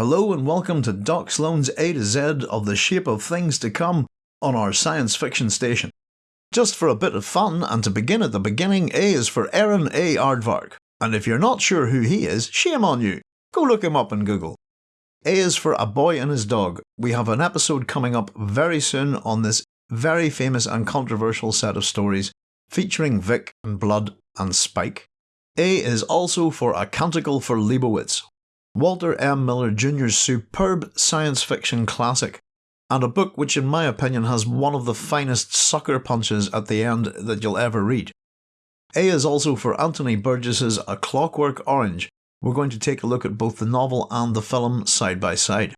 Hello and welcome to Doc Sloan's A to Z of the shape of things to come on our science fiction station. Just for a bit of fun and to begin at the beginning, A is for Aaron A. Aardvark. And if you're not sure who he is, shame on you. Go look him up in Google. A is for A Boy and His Dog. We have an episode coming up very soon on this very famous and controversial set of stories featuring Vic and Blood and Spike. A is also for A Canticle for Leibowitz, Walter M. Miller Jr.'s superb science fiction classic, and a book which in my opinion has one of the finest sucker punches at the end that you'll ever read. A is also for Anthony Burgess's A Clockwork Orange. We're going to take a look at both the novel and the film side by side.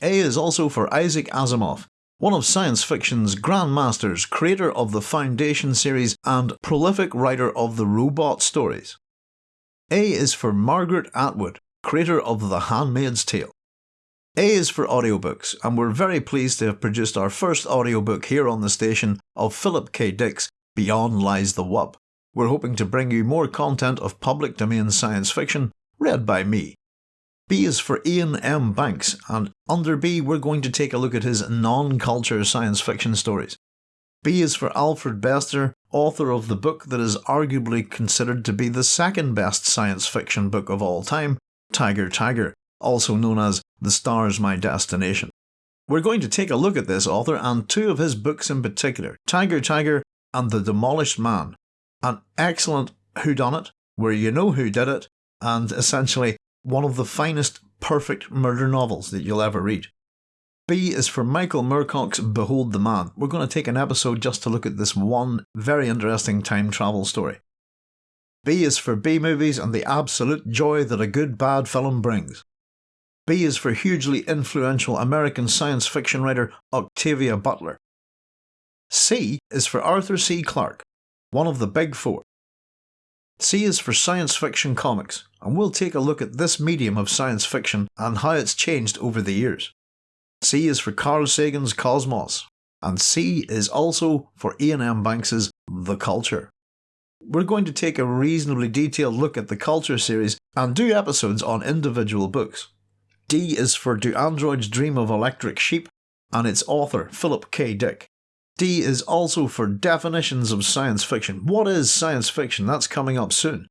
A is also for Isaac Asimov, one of science fiction's grandmasters, creator of the Foundation series and prolific writer of the robot stories. A is for Margaret Atwood, creator of The Handmaid's Tale. A is for audiobooks, and we're very pleased to have produced our first audiobook here on the station of Philip K. Dick's Beyond Lies the Wub. We're hoping to bring you more content of public domain science fiction read by me. B is for Iain M. Banks, and under B we're going to take a look at his non-culture science fiction stories. B is for Alfred Bester, author of the book that is arguably considered to be the second best science fiction book of all time, Tiger Tiger, also known as The Star's My Destination. We're going to take a look at this author and two of his books in particular, Tiger Tiger and The Demolished Man. An excellent whodunit, where you know who did it, and essentially one of the finest perfect murder novels that you'll ever read. B is for Michael Moorcock's Behold the Man. We're going to take an episode just to look at this one very interesting time travel story. B is for B movies and the absolute joy that a good bad film brings. B is for hugely influential American science fiction writer Octavia Butler. C is for Arthur C. Clarke, one of the big four. C is for science fiction comics, and we'll take a look at this medium of science fiction and how it's changed over the years. C is for Carl Sagan's Cosmos, and C is also for Iain M. Banks's The Culture. We're going to take a reasonably detailed look at the Culture series and do episodes on individual books. D is for Do Androids Dream of Electric Sheep and its author Philip K. Dick. D is also for definitions of science fiction. What is science fiction? That's coming up soon.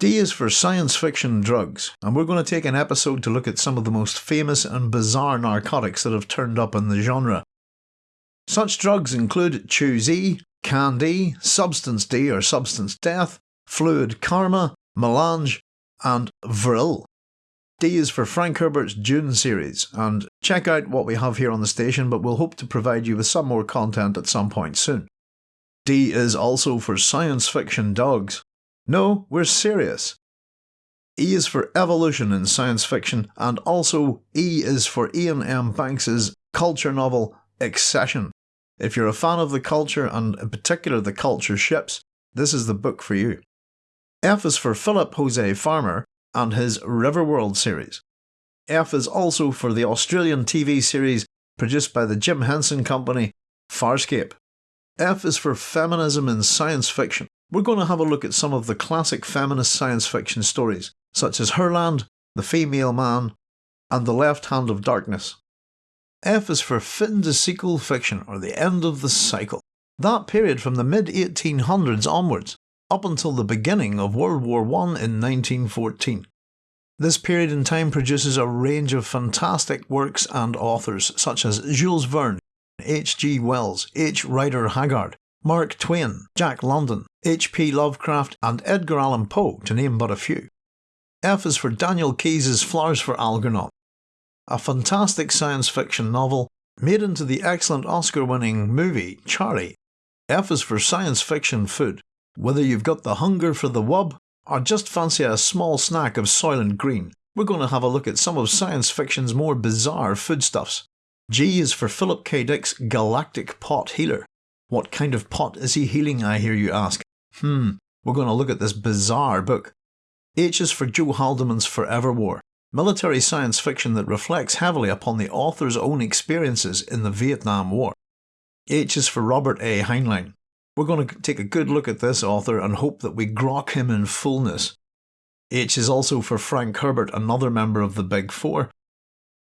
D is for science fiction drugs, and we're going to take an episode to look at some of the most famous and bizarre narcotics that have turned up in the genre. Such drugs include Chew-Z, Can-D, Substance D or Substance Death, Fluid Karma, Melange, and Vril. D is for Frank Herbert's Dune series, and check out what we have here on the station, but we'll hope to provide you with some more content at some point soon. D is also for science fiction dogs. No, we're serious. E is for evolution in science fiction, and also E is for Iain M. Banks's culture novel Excession. If you're a fan of the culture, and in particular the culture ships, this is the book for you. F is for Philip Jose Farmer and his Riverworld series. F is also for the Australian TV series produced by the Jim Henson Company, Farscape. F is for feminism in science fiction. We're going to have a look at some of the classic feminist science fiction stories, such as Herland, The Female Man, and The Left Hand of Darkness. F is for fin de siècle fiction, or the end of the cycle. That period from the mid 1800s onwards, up until the beginning of World War I in 1914. This period in time produces a range of fantastic works and authors such as Jules Verne, H.G. Wells, H. Rider Haggard, Mark Twain, Jack London, H.P. Lovecraft, and Edgar Allan Poe, to name but a few. F is for Daniel Keyes' Flowers for Algernon, a fantastic science fiction novel made into the excellent Oscar winning movie Charly. F is for science fiction food. Whether you've got the hunger for the wub or just fancy a small snack of Soylent Green, we're going to have a look at some of science fiction's more bizarre foodstuffs. G is for Philip K. Dick's Galactic Pot Healer. What kind of pot is he healing, I hear you ask? Hmm, we're going to look at this bizarre book. H is for Joe Haldeman's Forever War military science fiction that reflects heavily upon the author's own experiences in the Vietnam War. H is for Robert A. Heinlein. We're going to take a good look at this author and hope that we grok him in fullness. H is also for Frank Herbert, another member of the Big Four.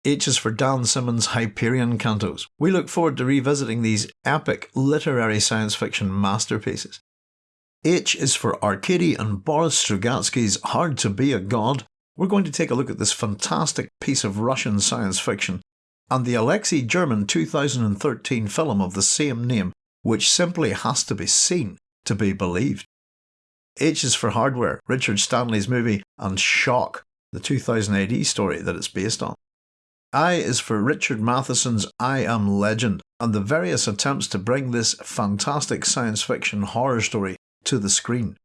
H is for Dan Simmons' Hyperion Cantos. We look forward to revisiting these epic literary science fiction masterpieces. H is for Arkady and Boris Strugatsky's Hard to Be a God. We're going to take a look at this fantastic piece of Russian science fiction and the Alexei German 2013 film of the same name, which simply has to be seen to be believed. H is for Hardware, Richard Stanley's movie, and Shock, the 2000 AD story that it's based on. I is for Richard Matheson's I Am Legend, and the various attempts to bring this fantastic science fiction horror story to the screen.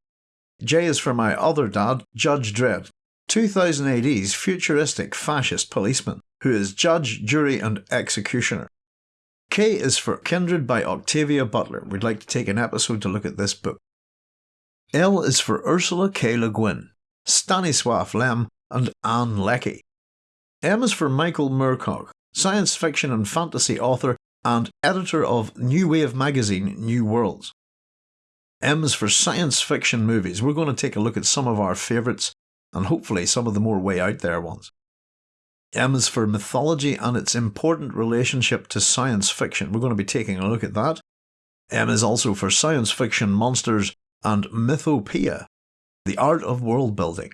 J is for my other dad, Judge Dredd, 2000 AD's futuristic fascist policeman, who is judge, jury, and executioner. K is for Kindred by Octavia Butler. We'd like to take an episode to look at this book. L is for Ursula K. Le Guin, Stanisław Lem, and Ann Leckie. M is for Michael Moorcock, science fiction and fantasy author and editor of New Wave magazine New Worlds. M is for science fiction movies. We're going to take a look at some of our favourites and hopefully some of the more way out there ones. M is for mythology and its important relationship to science fiction. We're going to be taking a look at that. M is also for science fiction monsters and mythopoeia, the art of world building.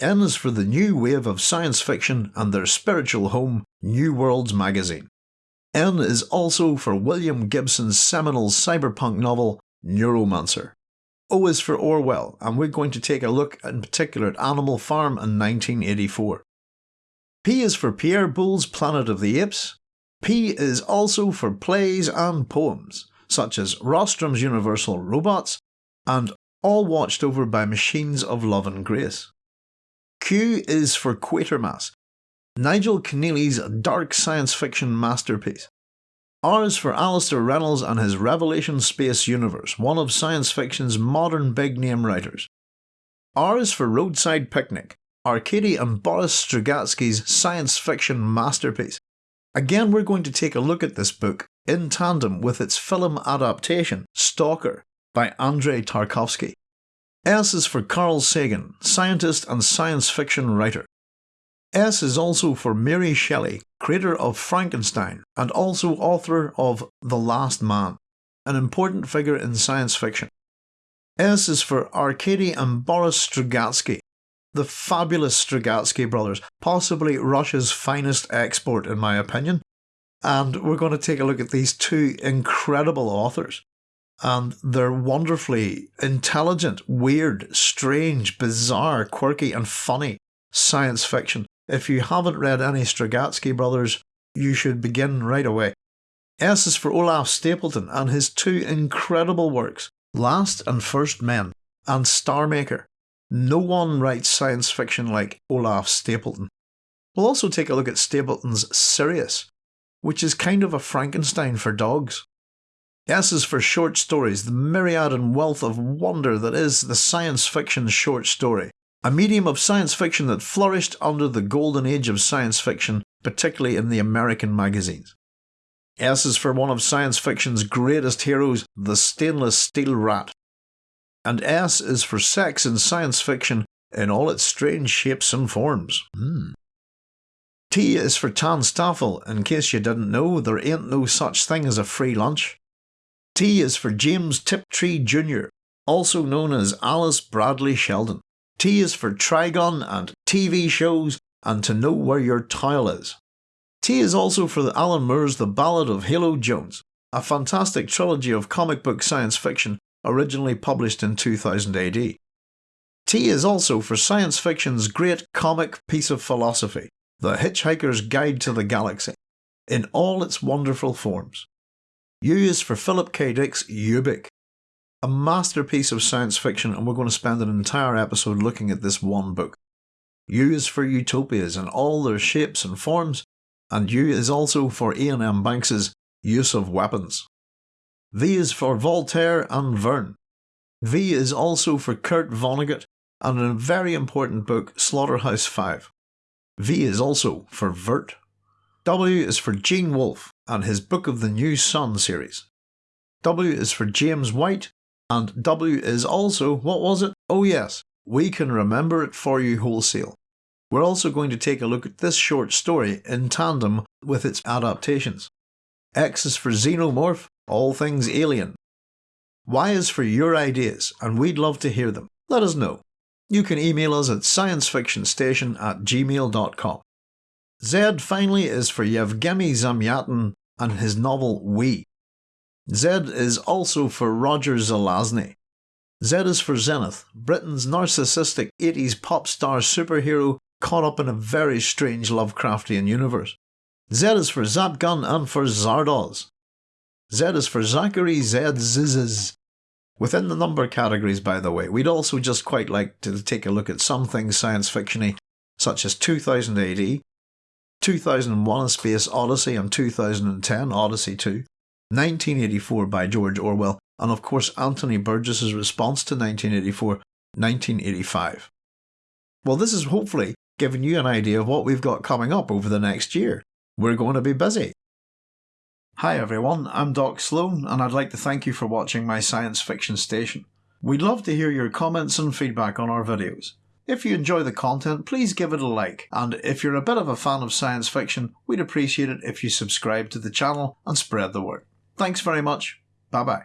N is for the new wave of science fiction and their spiritual home, New Worlds magazine. N is also for William Gibson's seminal cyberpunk novel, Neuromancer. O is for Orwell, and we're going to take a look in particular at Animal Farm in 1984. P is for Pierre Boulle's Planet of the Apes. P is also for plays and poems, such as Rossum's Universal Robots and All Watched Over by Machines of Love and Grace. Q is for Quatermass, Nigel Kneale's dark science fiction masterpiece. R is for Alastair Reynolds and his Revelation Space Universe, one of science fiction's modern big name writers. R is for Roadside Picnic, Arkady and Boris Strugatsky's science fiction masterpiece. Again, we're going to take a look at this book in tandem with its film adaptation, Stalker, by Andrei Tarkovsky. S is for Carl Sagan, scientist and science fiction writer. S is also for Mary Shelley, creator of Frankenstein and also author of The Last Man, an important figure in science fiction. S is for Arkady and Boris Strugatsky, the fabulous Strugatsky brothers, possibly Russia's finest export in my opinion. And we're going to take a look at these two incredible authors and they're wonderfully intelligent, weird, strange, bizarre, quirky, and funny science fiction. If you haven't read any Strugatsky brothers, you should begin right away. S is for Olaf Stapledon and his two incredible works, Last and First Men and Star Maker. No one writes science fiction like Olaf Stapledon. We'll also take a look at Stapledon's Sirius, which is kind of a Frankenstein for dogs. S is for short stories, the myriad and wealth of wonder that is the science fiction short story. A medium of science fiction that flourished under the golden age of science fiction, particularly in the American magazines. S is for one of science fiction's greatest heroes, the stainless steel rat. And S is for sex in science fiction in all its strange shapes and forms. Hmm. T is for TANSTAAFL. In case you didn't know, there ain't no such thing as a free lunch. T is for James Tiptree Jr., also known as Alice Bradley Sheldon. T is for Trigon and TV shows and to know where your tile is. T is also for Alan Moore's The Ballad of Halo Jones, a fantastic trilogy of comic book science fiction originally published in 2000 AD. T is also for science fiction's great comic piece of philosophy, The Hitchhiker's Guide to the Galaxy, in all its wonderful forms. U is for Philip K. Dick's Ubik, a masterpiece of science fiction, and we're going to spend an entire episode looking at this one book. U is for utopias in all their shapes and forms, and U is also for Iain M. Banks's use of weapons. V is for Voltaire and Verne. V is also for Kurt Vonnegut and a very important book, Slaughterhouse 5. V is also for Vurt. W is for Gene Wolfe, and his Book of the New Sun series. W is for James White, and W is also, what was it? Oh yes, we can remember it for you wholesale. We're also going to take a look at this short story in tandem with its adaptations. X is for Xenomorph, all things alien. Y is for your ideas, and we'd love to hear them. Let us know. You can email us at sciencefictionstation at gmail.com. Z finally is for Yevgeny Zamyatin and his novel We. Z is also for Roger Zelazny. Z is for Zenith, Britain's narcissistic 80s pop star superhero caught up in a very strange Lovecraftian universe. Z is for Zapgun and for Zardoz. Z is for Zachary Z Zzzz. Within the number categories, by the way, we'd also just quite like to take a look at some things science fictiony, such as 2000 AD, 2001 A Space Odyssey and 2010 Odyssey 2, 1984 by George Orwell, and of course Anthony Burgess's response to 1984, 1985. Well, this is hopefully giving you an idea of what we've got coming up over the next year. We're going to be busy. Hi everyone, I'm Doc Sloan and I'd like to thank you for watching my science fiction station. We'd love to hear your comments and feedback on our videos. If you enjoy the content, please give it a like, and if you're a bit of a fan of science fiction, we'd appreciate it if you subscribe to the channel and spread the word. Thanks very much. Bye bye.